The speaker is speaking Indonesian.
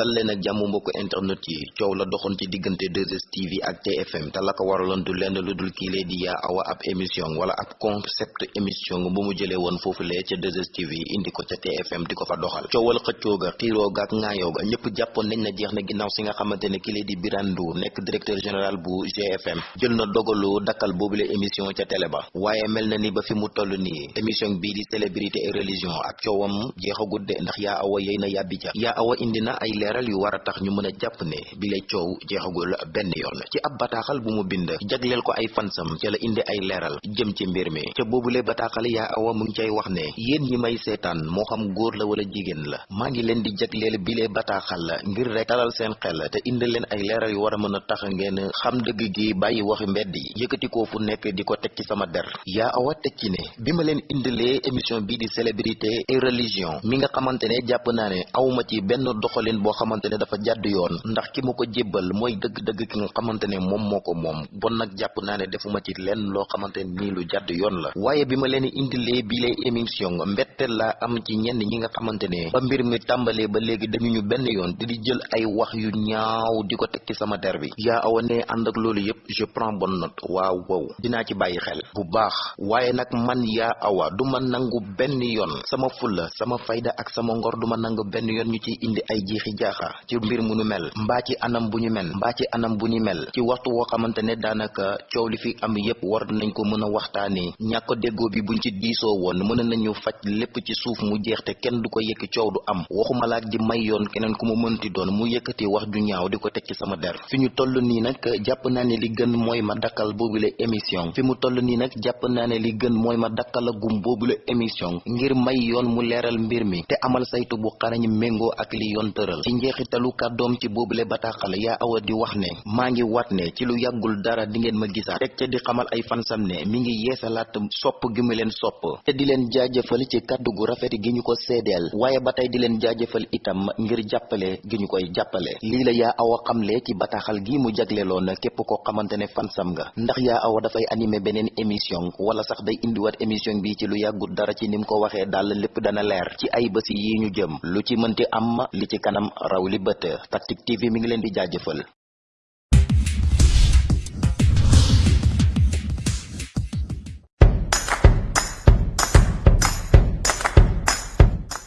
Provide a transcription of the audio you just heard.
dal leen ak jàmm mbokku internet yi. Coow la doxoon ci diggante 2STV ak TFM te la ko waraloon du lenn lu dul kii lee di yaa awa ab émission wala ab concept émission bu mu jëlee woon foofu lee ca 2STV indi ko ca TFM di ko fa doxal. Coowal xëccoo ga xiiroo ga ak ŋaayoo ga ñëpp jàppoon nañ na jeex na ginnaaw si nga xamante ne kii lee di Birane Ndour nekk directeur général bu GFM jël na dogalu dakkal boobule émission ca télé ba. Waaye mel na ni ba fi mu toll nii émission bii di célébrité et religion ak coowam jeexagut de ndax yaa awa yey na yàbbi yaa awa ay leeral yu war a tax ñu mën a jàpp ne bi lay coow jeexagul benn yoon. ci ab bataaxal bu mu bind jagleel ko ay fansam ca la indi ay leeral jëm ci mbir mi. ca boobule bataaxal yaa awa mu ngi cay wax ne yéen ñi may seetaan moo xam góor la wala jigéen la maa ngi leen di jagleel bile bataaxal ngir rek dalal seen xel te indi leen ay leeral yu war a mën a tax ngeen xam dëgg gi bàyyi waxi mbedd yi yëkkati ko fu nekk di ko teg ci sama der. yaa awa teg ci ne bi ma leen indilee émission bii di célébrité et religion mi nga xamante ne jàpp naa ne ci benn doxalin boo xamante ne dafa jàdd yoon ndax ki ma ko jébbal mooy dëgg-dëgg ki nga xamante ne moom moo ko moom bon nag jàpp naa ne defuma ci lenn loo xamante ne nii lu jàdd yoon la waaye bi ma leen indilee bi lay émission mbetteel laa am ci ñenn ñi nga xamante ne ba mbir mi tàmbalee ba léegi dañu ñu benn yoon di di jël ay wax yu ñaaw di teg ci sama der bi yaa awa ne ànd ak loolu yépp je prends bonne note waaw wow dinaa ci bàyyi xel bu baax waaye nag man yaa awa du ma nangu benn yoon sama fulla sama fayda ak sama ngor du ma nangu benn yoon ñu ci indi ay jiixi jaaxa ci mbir mu nu mel mbaa ci anam bu ñu mel ci anam bu ñu mel ci waxtu woo xamante ne daanaka coow li fi am yépp war nañ ko mën a waxtaanee ñàkk déggoo bi buñ ci diisoo woon mën nañu faj lépp ci suuf mu jeex te kenn du ko du am. Waxuma laak di may yoon keneen ku mu mënti doon mu yëkkati wax ju ñaaw di ko teg ci sama der. Fi ñu toll nii nag jàpp ne li gën mooy ma dakkal boobule émission. Fi mu toll nii nag jàpp naa ne li gën mooy ma dakkal gum boobule émission. Ngir may yoon mu mbir mi te amal saytu bu xarañ méngoo ak li yoon tëral ci njeexitalu kàddoom ci boobule bataaxal yaa awa di wax ne maa ngi wat ne ci lu yàggul dara di ngeen ma gisaat. Teg ca di xamal ay fansam ne mi ngi yeesalaat sopp gi mu leen sopp. Te di leen jaajëfal ci kàddu gu rafet gi ñu ko seedeel. Waaye ba tey di leen jaajëfal itam ngir jàppale gi ñu koy jàppale. Lii la yaa awa xamle ci bataaxal gi mu jagleeloon képp koo xamante ne fansam nga. Ndax yaa awa dafay animé beneen émission wala sax day indiwaat émission bi ci lu yàggul dara ci ni mu ko waxee daal lépp dana leer ci ay bés yi ñu jëm. Lu ci mënti am li ci kanam raw li bët Tactic TV mi ngi leen di jaajëfal